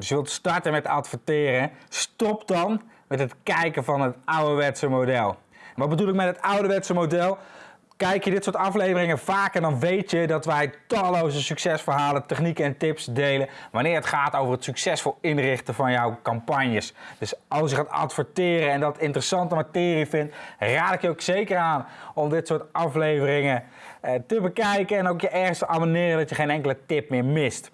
Dus je wilt starten met adverteren, stop dan met het kijken van het ouderwetse model. Wat bedoel ik met het ouderwetse model? Kijk je dit soort afleveringen vaker, dan weet je dat wij talloze succesverhalen, technieken en tips delen wanneer het gaat over het succesvol inrichten van jouw campagnes. Dus als je gaat adverteren en dat interessante materie vindt, raad ik je ook zeker aan om dit soort afleveringen eh, te bekijken en ook je ergens te abonneren dat je geen enkele tip meer mist.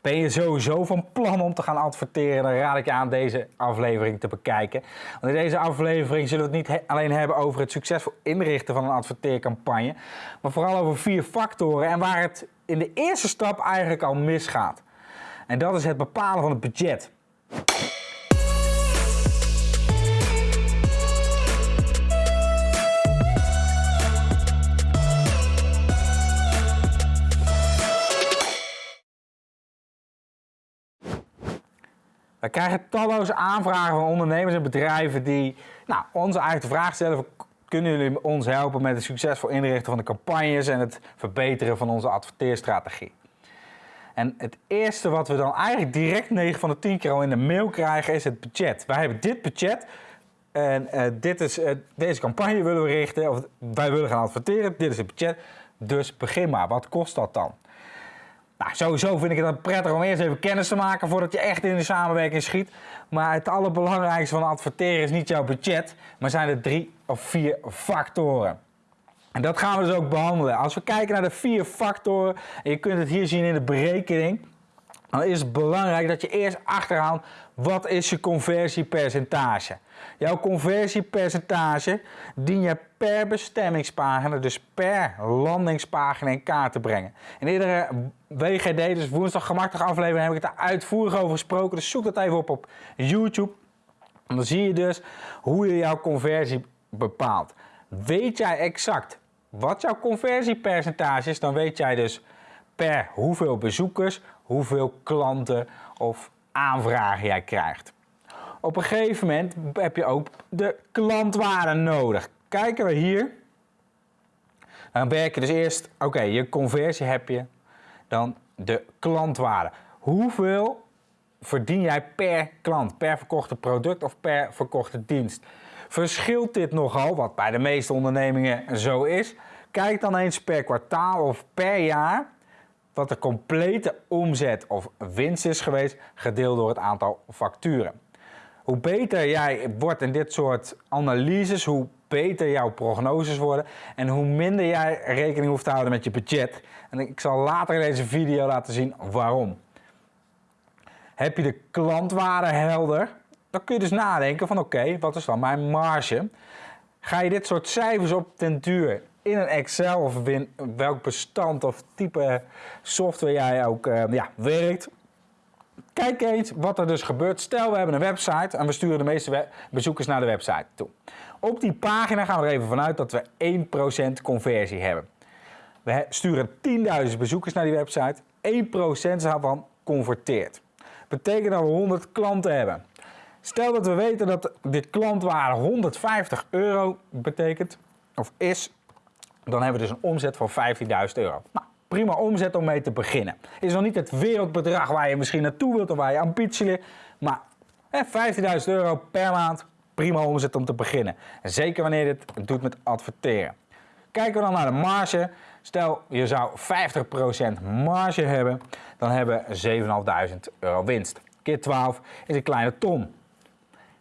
Ben je sowieso van plan om te gaan adverteren, dan raad ik je aan deze aflevering te bekijken. Want in deze aflevering zullen we het niet alleen hebben over het succesvol inrichten van een adverteercampagne, maar vooral over vier factoren en waar het in de eerste stap eigenlijk al misgaat. En dat is het bepalen van het budget. We krijgen talloze aanvragen van ondernemers en bedrijven die nou, ons eigenlijk de vraag stellen: kunnen jullie ons helpen met het succesvol inrichten van de campagnes en het verbeteren van onze adverteerstrategie? En het eerste wat we dan eigenlijk direct 9 van de 10 keer al in de mail krijgen is het budget. Wij hebben dit budget en uh, dit is, uh, deze campagne willen we richten, of wij willen gaan adverteren, dit is het budget. Dus begin maar, wat kost dat dan? Nou, sowieso vind ik het dan prettig om eerst even kennis te maken voordat je echt in de samenwerking schiet. Maar het allerbelangrijkste van adverteren is niet jouw budget, maar zijn er drie of vier factoren. En dat gaan we dus ook behandelen. Als we kijken naar de vier factoren, en je kunt het hier zien in de berekening, dan is het belangrijk dat je eerst achterhaalt wat is je conversiepercentage. Jouw conversiepercentage dien je per bestemmingspagina, dus per landingspagina in kaart te brengen. In iedere WGD, dus woensdag gemakkelijk aflevering, heb ik het daar uitvoerig over gesproken. Dus zoek dat even op op YouTube. En dan zie je dus hoe je jouw conversie bepaalt. Weet jij exact wat jouw conversiepercentage is, dan weet jij dus per hoeveel bezoekers, hoeveel klanten of aanvragen jij krijgt. Op een gegeven moment heb je ook de klantwaarde nodig. Kijken we hier. Dan werk je dus eerst, oké, je conversie heb je. Dan de klantwaarde. Hoeveel verdien jij per klant, per verkochte product of per verkochte dienst? Verschilt dit nogal, wat bij de meeste ondernemingen zo is? Kijk dan eens per kwartaal of per jaar wat de complete omzet of winst is geweest, gedeeld door het aantal facturen. Hoe beter jij wordt in dit soort analyses, hoe beter jouw prognoses worden en hoe minder jij rekening hoeft te houden met je budget. En ik zal later in deze video laten zien waarom. Heb je de klantwaarde helder, dan kun je dus nadenken van oké, wat is dan mijn marge? Ga je dit soort cijfers op ten duur in een Excel of in welk bestand of type software jij ook uh, ja, werkt. Kijk eens wat er dus gebeurt. Stel we hebben een website en we sturen de meeste bezoekers naar de website toe. Op die pagina gaan we er even vanuit dat we 1% conversie hebben. We sturen 10.000 bezoekers naar die website. 1% daarvan converteert. Betekent dat we 100 klanten hebben. Stel dat we weten dat de klantwaarde 150 euro betekent, of is, dan hebben we dus een omzet van 15.000 euro. Nou, prima omzet om mee te beginnen. Is nog niet het wereldbedrag waar je misschien naartoe wilt of waar je ambitie ligt, maar 15.000 euro per maand, prima omzet om te beginnen. En zeker wanneer je dit doet met adverteren. Kijken we dan naar de marge. Stel je zou 50% marge hebben, dan hebben we 7.500 euro winst. Keer 12 is een kleine ton.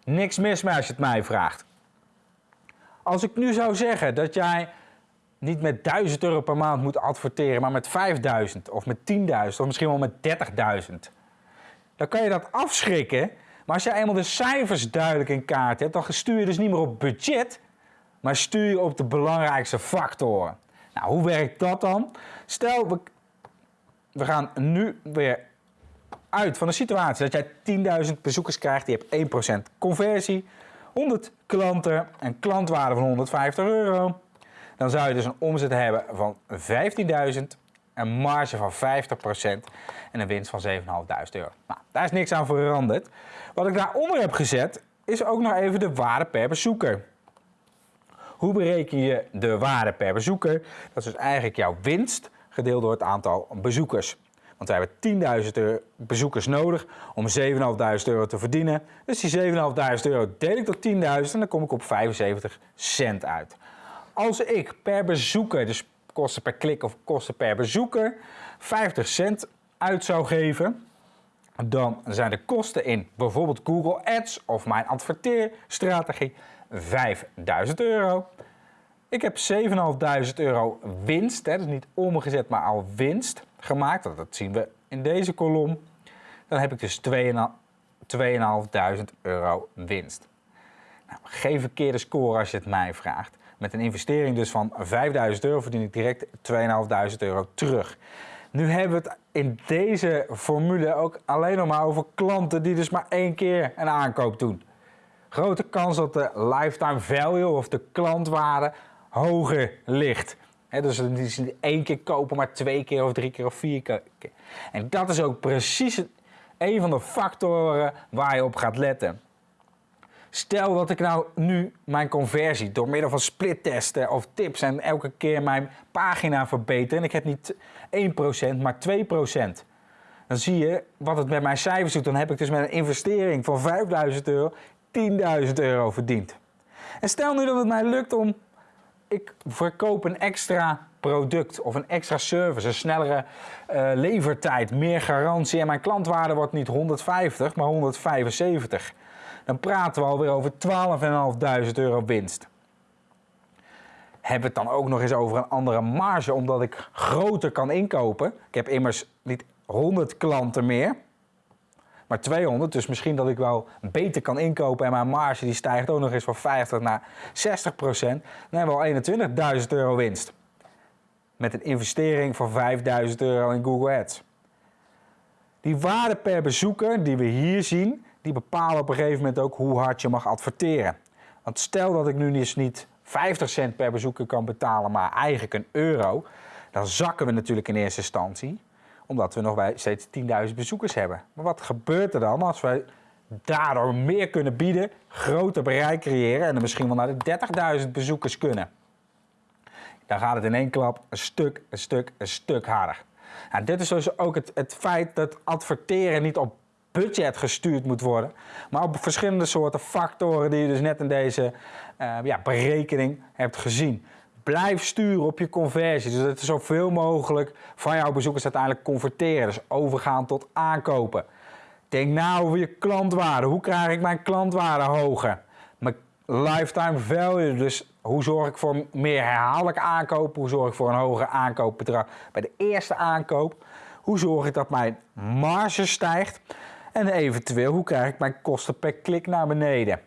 Niks mis mee als je het mij vraagt. Als ik nu zou zeggen dat jij niet met 1000 euro per maand moet adverteren, maar met 5000 of met 10.000 of misschien wel met 30.000. Dan kan je dat afschrikken. Maar als je eenmaal de cijfers duidelijk in kaart hebt, dan stuur je dus niet meer op budget, maar stuur je op de belangrijkste factoren. Nou, hoe werkt dat dan? Stel, we, gaan nu weer uit van de situatie dat jij 10.000 bezoekers krijgt, je hebt 1% conversie, 100 klanten, een klantwaarde van 150 euro dan zou je dus een omzet hebben van 15.000, een marge van 50% en een winst van 7.500 euro. Nou, daar is niks aan veranderd. Wat ik daaronder heb gezet, is ook nog even de waarde per bezoeker. Hoe bereken je de waarde per bezoeker? Dat is dus eigenlijk jouw winst gedeeld door het aantal bezoekers. Want wij hebben 10.000 bezoekers nodig om 7.500 euro te verdienen. Dus die 7.500 euro deel ik door 10.000 en dan kom ik op 75 cent uit. Als ik per bezoeker, dus kosten per klik of kosten per bezoeker, 50 cent uit zou geven, dan zijn de kosten in bijvoorbeeld Google Ads of mijn adverteerstrategie 5000 euro. Ik heb 7.500 euro winst, hè, dus niet omgezet, maar al winst gemaakt. Dat zien we in deze kolom. Dan heb ik dus 2.500 euro winst. Nou, geen verkeerde score als je het mij vraagt. Met een investering dus van 5.000 euro verdien ik direct 2.500 euro terug. Nu hebben we het in deze formule ook alleen nog maar over klanten die dus maar één keer een aankoop doen. Grote kans dat de lifetime value of de klantwaarde hoger ligt. Dus die niet één keer kopen, maar twee keer of drie keer of vier keer. En dat is ook precies een van de factoren waar je op gaat letten. Stel dat ik nou nu mijn conversie door middel van splittesten of tips en elke keer mijn pagina verbeter en ik heb niet 1%, maar 2%. Dan zie je wat het met mijn cijfers doet. Dan heb ik dus met een investering van 5000 euro 10.000 euro verdiend. En stel nu dat het mij lukt om ik verkoop een extra product of een extra service, een snellere uh, levertijd, meer garantie en mijn klantwaarde wordt niet 150, maar 175. Dan praten we alweer over 12.500 euro winst. We het dan ook nog eens over een andere marge, omdat ik groter kan inkopen. Ik heb immers niet 100 klanten meer, maar 200. Dus misschien dat ik wel beter kan inkopen en mijn marge die stijgt ook nog eens van 50 naar 60 procent. Dan hebben we al 21.000 euro winst. Met een investering van 5.000 euro in Google Ads. Die waarde per bezoeker die we hier zien, die bepalen op een gegeven moment ook hoe hard je mag adverteren. Want stel dat ik nu dus niet 50 cent per bezoeker kan betalen, maar eigenlijk een euro, dan zakken we natuurlijk in eerste instantie omdat we nog bij steeds 10.000 bezoekers hebben. Maar wat gebeurt er dan als wij daardoor meer kunnen bieden, groter bereik creëren en er misschien wel naar de 30.000 bezoekers kunnen? Dan gaat het in één klap een stuk, een stuk, een stuk harder. Nou, dit is dus ook het, het feit dat adverteren niet op budget gestuurd moet worden, maar op verschillende soorten factoren die je dus net in deze uh, ja, berekening hebt gezien. Blijf sturen op je conversie. Dus dat je zoveel mogelijk van jouw bezoekers uiteindelijk converteren. Dus overgaan tot aankopen. Denk na over je klantwaarde. Hoe krijg ik mijn klantwaarde hoger? Mijn lifetime value. Dus hoe zorg ik voor meer herhaaldelijk aankopen? Hoe zorg ik voor een hoger aankoopbedrag bij de eerste aankoop? Hoe zorg ik dat mijn marge stijgt? En eventueel, hoe krijg ik mijn kosten per klik naar beneden?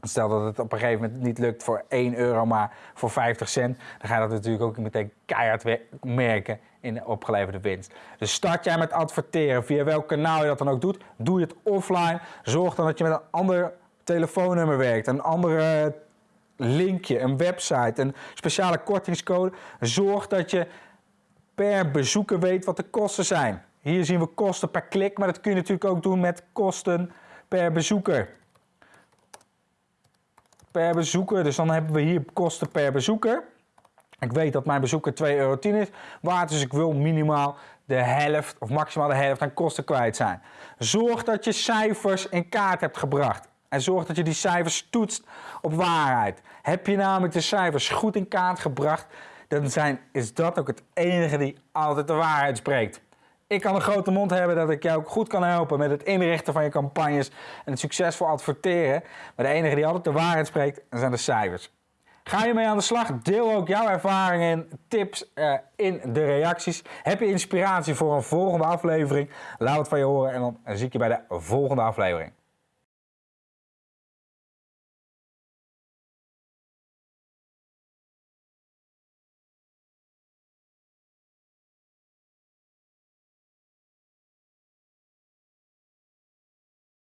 Stel dat het op een gegeven moment niet lukt voor 1 euro, maar voor 50 cent, dan ga je dat natuurlijk ook meteen keihard merken in de opgeleverde winst. Dus start jij met adverteren, via welk kanaal je dat dan ook doet, doe je het offline. Zorg dan dat je met een ander telefoonnummer werkt, een andere linkje, een website, een speciale kortingscode. Zorg dat je per bezoeker weet wat de kosten zijn. Hier zien we kosten per klik, maar dat kun je natuurlijk ook doen met kosten per bezoeker per bezoeker. Dus dan hebben we hier kosten per bezoeker. Ik weet dat mijn bezoeker 2,10 euro is waard, dus ik wil minimaal de helft of maximaal de helft aan kosten kwijt zijn. Zorg dat je cijfers in kaart hebt gebracht. En zorg dat je die cijfers toetst op waarheid. Heb je namelijk de cijfers goed in kaart gebracht, dan zijn, is dat ook het enige die altijd de waarheid spreekt. Ik kan een grote mond hebben dat ik jou ook goed kan helpen met het inrichten van je campagnes en het succesvol adverteren. Maar de enige die altijd de waarheid spreekt, zijn de cijfers. Ga je mee aan de slag? Deel ook jouw ervaringen en tips uh, in de reacties. Heb je inspiratie voor een volgende aflevering? Laat het van je horen en dan zie ik je bij de volgende aflevering.